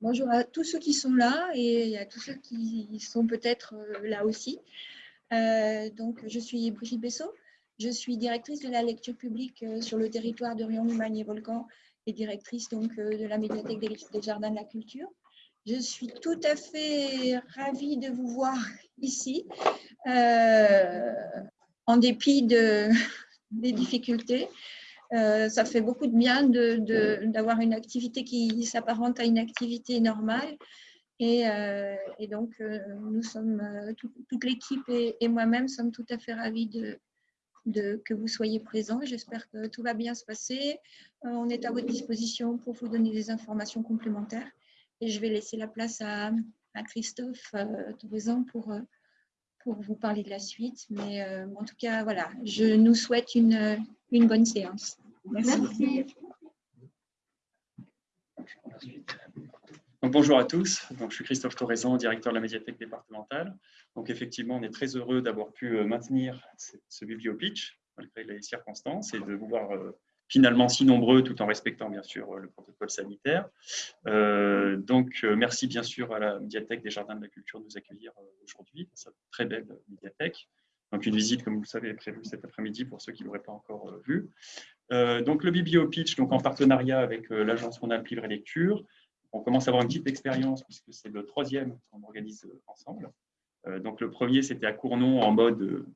bonjour à tous ceux qui sont là et à tous ceux qui sont peut-être là aussi. donc, je suis Brigitte Bessot, je suis directrice de la lecture publique sur le territoire de Rion, Lumagne et Volcan et directrice donc, de la médiathèque des Jardins de la Culture. Je suis tout à fait ravie de vous voir ici, euh, en dépit de, des difficultés. Euh, ça fait beaucoup de bien d'avoir une activité qui s'apparente à une activité normale. Et, euh, donc, nous sommes, toute l'équipe et, moi-même sommes tout à fait ravis de, que vous soyez présents. J'espère que tout va bien se passer. on est à votre disposition pour vous donner des informations complémentaires. Et je vais laisser la place à, Christophe euh, pour, euh, pour vous parler de la suite. Mais euh, en tout cas, voilà, je nous souhaite une, une bonne séance. Merci. bonjour à tous, donc, je suis Christophe Torrezan, directeur de la médiathèque départementale. Donc effectivement, on est très heureux d'avoir pu euh, maintenir ce bibliopitch malgré les circonstances et de vous voir finalement si nombreux tout en respectant bien sûr le protocole sanitaire. Euh, donc euh, merci bien sûr à la médiathèque des Jardins de la Culture de nous accueillir euh, aujourd'hui, cette très belle médiathèque. Donc une visite, comme vous le savez, est prévue cet après-midi pour ceux qui ne l'auraient pas encore vu. donc le Biblio Pitch, donc en partenariat avec l'agence Rhône-Alpes Livre et Lecture. On commence à avoir une petite expérience puisque c'est le troisième qu'on organise ensemble. donc le premier, c'était à Cournon en mode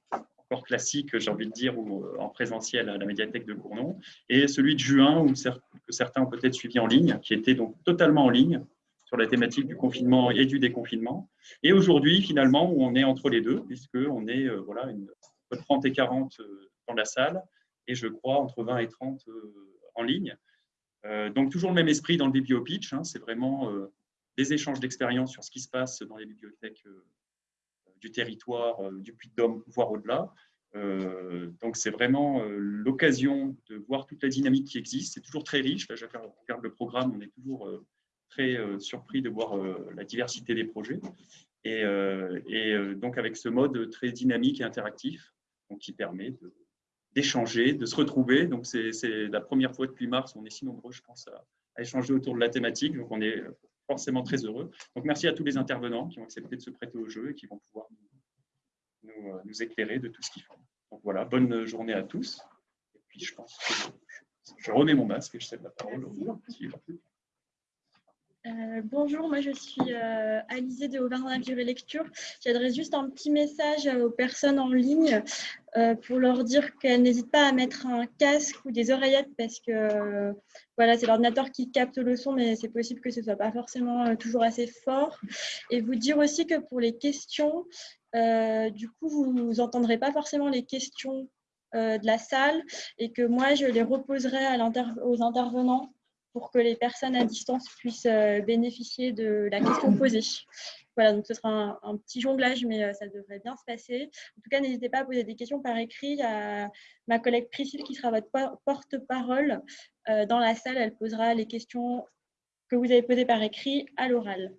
classique, j'ai envie de dire, ou euh, en présentiel à la médiathèque de Cournon, et celui de juin, où, que certains ont peut-être suivi en ligne, qui était donc totalement en ligne sur la thématique du confinement et du déconfinement. Et aujourd'hui, finalement, on est entre les deux, puisqu'on est euh, voilà, une, entre 30 et 40 euh, dans la salle, et je crois entre 20 et 30 en ligne. donc toujours le même esprit dans le bibliopitch, hein, c'est vraiment des échanges d'expériences sur ce qui se passe dans les bibliothèques du territoire, euh, du Puy-de-Dôme, voire au-delà. Euh, donc, c'est vraiment euh, l'occasion de voir toute la dynamique qui existe. C'est toujours très riche. Là, je regarde le programme, on est toujours très surpris de voir la diversité des projets. Et, et, donc, avec ce mode très dynamique et interactif, donc, qui permet d'échanger, de, se retrouver. Donc, c'est la première fois depuis mars, on est si nombreux, je pense, à, à, échanger autour de la thématique. Donc, on est forcément très heureux. Donc, merci à tous les intervenants qui ont accepté de se prêter au jeu et qui vont pouvoir nous, nous, euh, éclairer de tout ce qu'ils font. Donc voilà, bonne journée à tous. Et puis, je pense que je, remets mon masque et je cède la parole au euh, bonjour, moi je suis euh, Alizée de Auvergne et Lecture. J'adresse juste un petit message aux personnes en ligne euh, pour leur dire qu'elles n'hésitent pas à mettre un casque ou des oreillettes parce que voilà, c'est l'ordinateur qui capte le son, mais c'est possible que ce ne soit pas forcément toujours assez fort. Et vous dire aussi que pour les questions, du coup, vous n'entendrez pas forcément les questions de la salle et que moi, je les reposerai aux intervenants pour que les personnes à distance puissent euh, bénéficier de la question posée. Voilà, donc ce sera un, petit jonglage, mais euh, ça devrait bien se passer. En tout cas, n'hésitez pas à poser des questions par écrit à ma collègue Priscille qui sera votre porte-parole euh, dans la salle. Elle posera les questions que vous avez posées par écrit à l'oral.